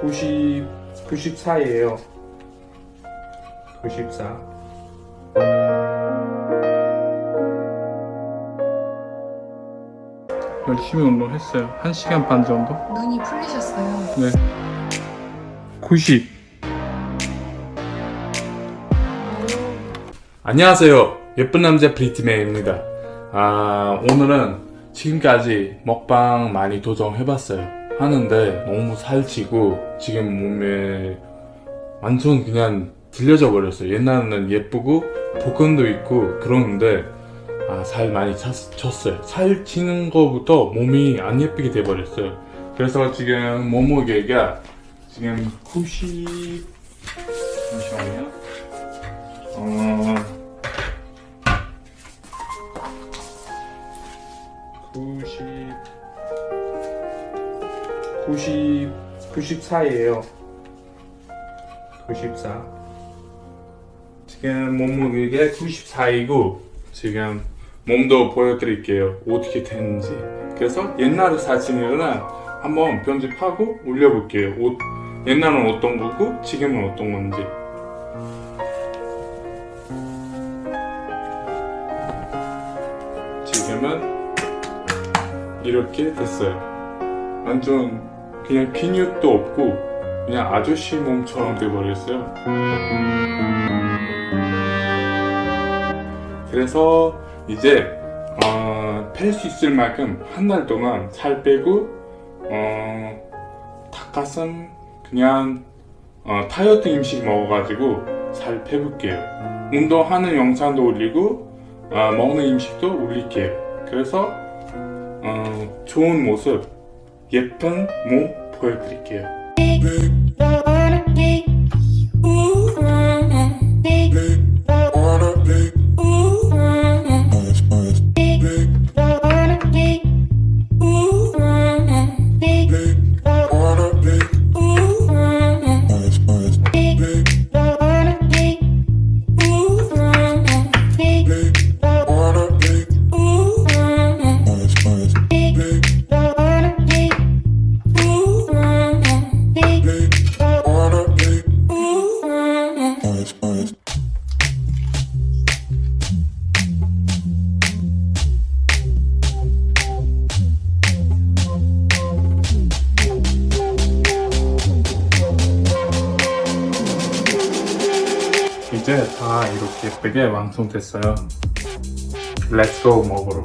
90, 94예요. 94. 열심히 운동했어요. 1시간 반 정도? 눈이 풀리셨어요. 네. 90. 안녕하세요. 예쁜 남자 브리트맨입니다. 아, 오늘은 지금까지 먹방 많이 도전해봤어요. 하는데 너무 살찌고 지금 몸에 완전 그냥 들려져 버렸어요. 옛날에는 예쁘고 복근도 있고 그러는데 아, 살 많이 찼, 쪘어요. 살 찌는 거부터 몸이 안 예쁘게 돼 버렸어요. 그래서 지금 몸무게가 지금 90 잠시만요. 어 90 94예요. 94. 지금 몸무게가 94이고 지금 몸도 보여드릴게요. 어떻게 되는지. 그래서 옛날 사진을 한번 편집하고 올려볼게요. 옷, 옛날은 어떤 거고 지금은 어떤 건지. 지금은 이렇게 됐어요. 완전 그냥 근육도 없고 그냥 아저씨 몸처럼 돼버렸어요. 그래서 이제 어, 팰수 있을 만큼 한 달 동안 살 빼고 어, 닭가슴 그냥 어, 다이어트 음식 먹어가지고 살 빼볼게요. 운동하는 영상도 올리고 어, 먹는 음식도 올릴게요. 그래서 어, 좋은 모습, 예쁜 몸 보여드릴게요. 이제 다 이렇게 예쁘게 완성됐어요. Go 먹으러.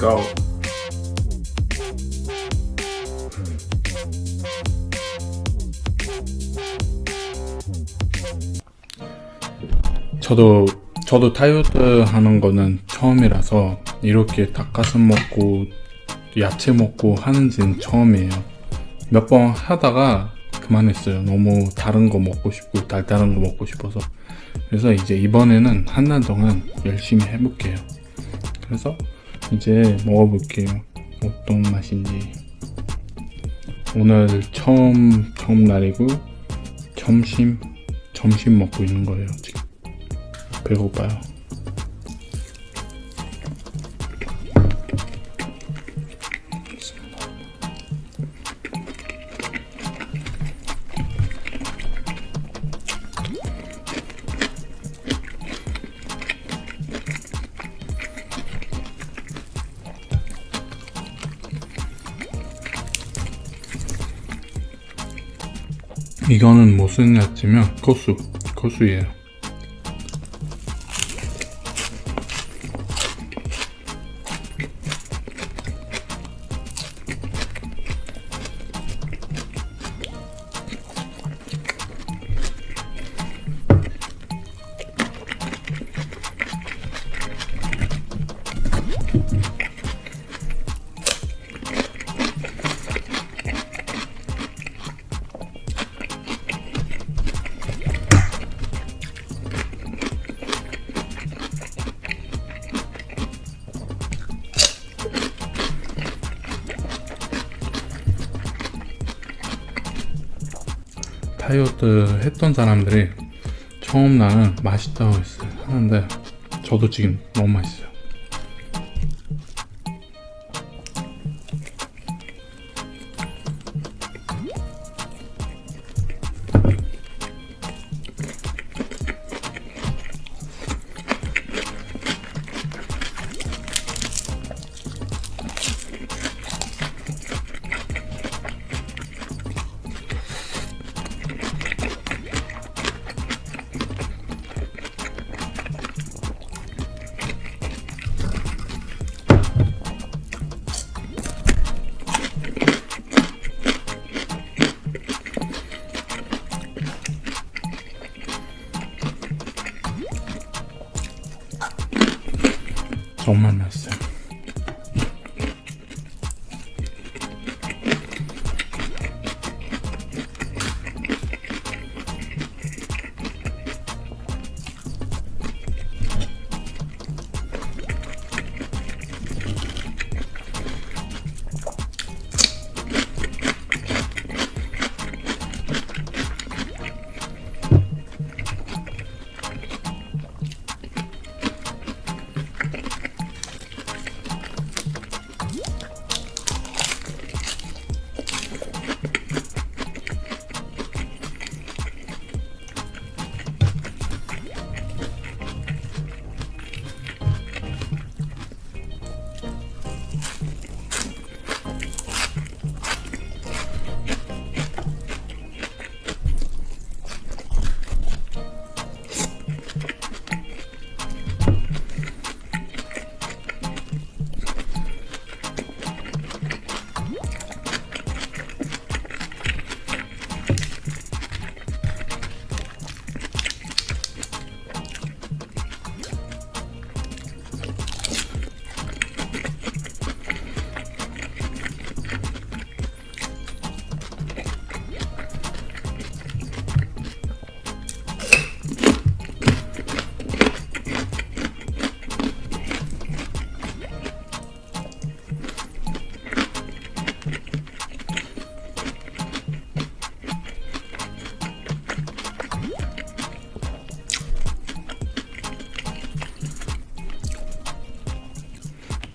Go. 저도 저도 다이어트 하는 거는 처음이라서 이렇게 닭가슴 먹고 야채 먹고 하는지는 처음이에요. 몇 번 하다가 그만했어요. 너무 다른 거 먹고 싶고 달달한 거 먹고 싶어서. 그래서 이제 이번에는 한 달 동안 열심히 해볼게요. 그래서 이제 먹어볼게요. 어떤 맛인지. 오늘 처음 처음 날이고 점심 점심 먹고 있는 거예요. 지금 배고파요. 이거는 무슨 야채면 고수 고수예요. 다이어트 했던 사람들이 처음 나는 맛있다고 했어요. 하는데 저도 지금 너무 맛있어요 정말 맛있어요.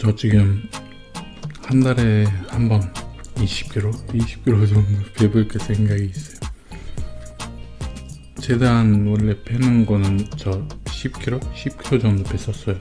저 지금 한 달에 한 번 20kg? 20kg 정도 배불게 생각이 있어요. 최대한 원래 빼는 거는 저 10kg? 10kg 정도 뺐었어요.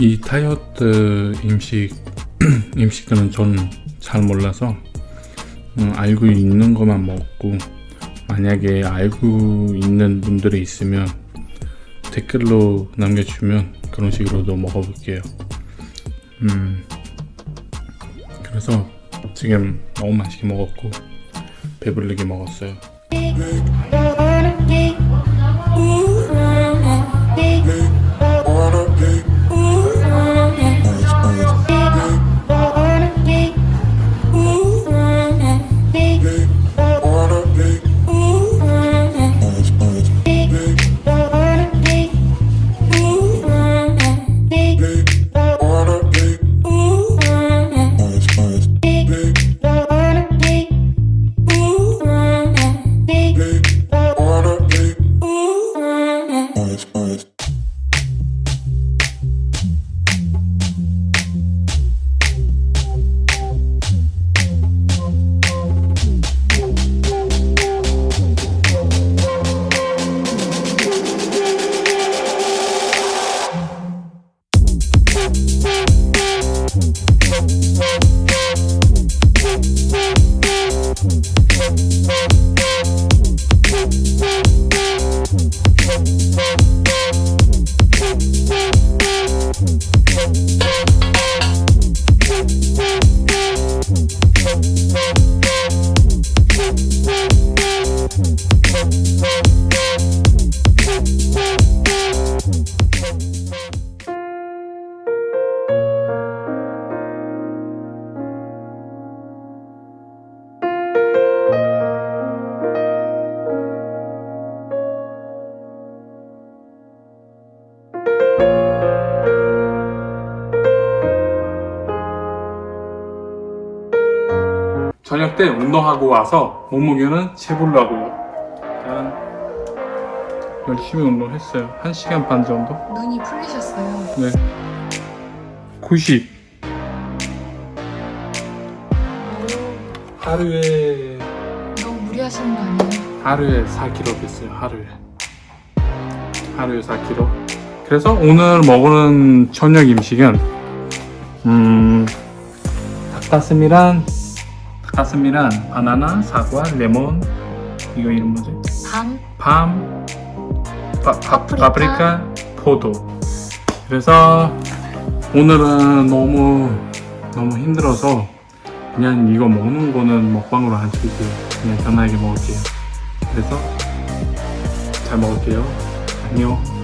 이 다이어트 음식 음식들은 저는 잘 몰라서 음, 알고 있는 것만 먹고 만약에 알고 있는 분들이 있으면 댓글로 남겨주면 그런 식으로도 먹어볼게요. 음, 그래서 지금 너무 맛있게 먹었고 배부르게 먹었어요. 저녁 때 운동하고 와서 몸무게는 재보려고요. 일단 열심히 운동했어요. 1시간 반 정도? 눈이 풀리셨어요. 네. 90. 하루에 너무 무리하시는 거 아니에요? 하루에 4kg 됐어요. 하루에. 하루에 4kg. 그래서 오늘 먹는 저녁 음식은 음 닭가슴이랑 닭 가슴이랑 바나나, 사과, 레몬 이거 이름 뭐지? 밤 밤, 파, 파, 파프리카. 파프리카, 포도. 그래서 오늘은 너무 너무 힘들어서 그냥 이거 먹는 거는 먹방으로 안 찍을게요. 그냥 편하게 먹을게요. 그래서 잘 먹을게요. 안녕.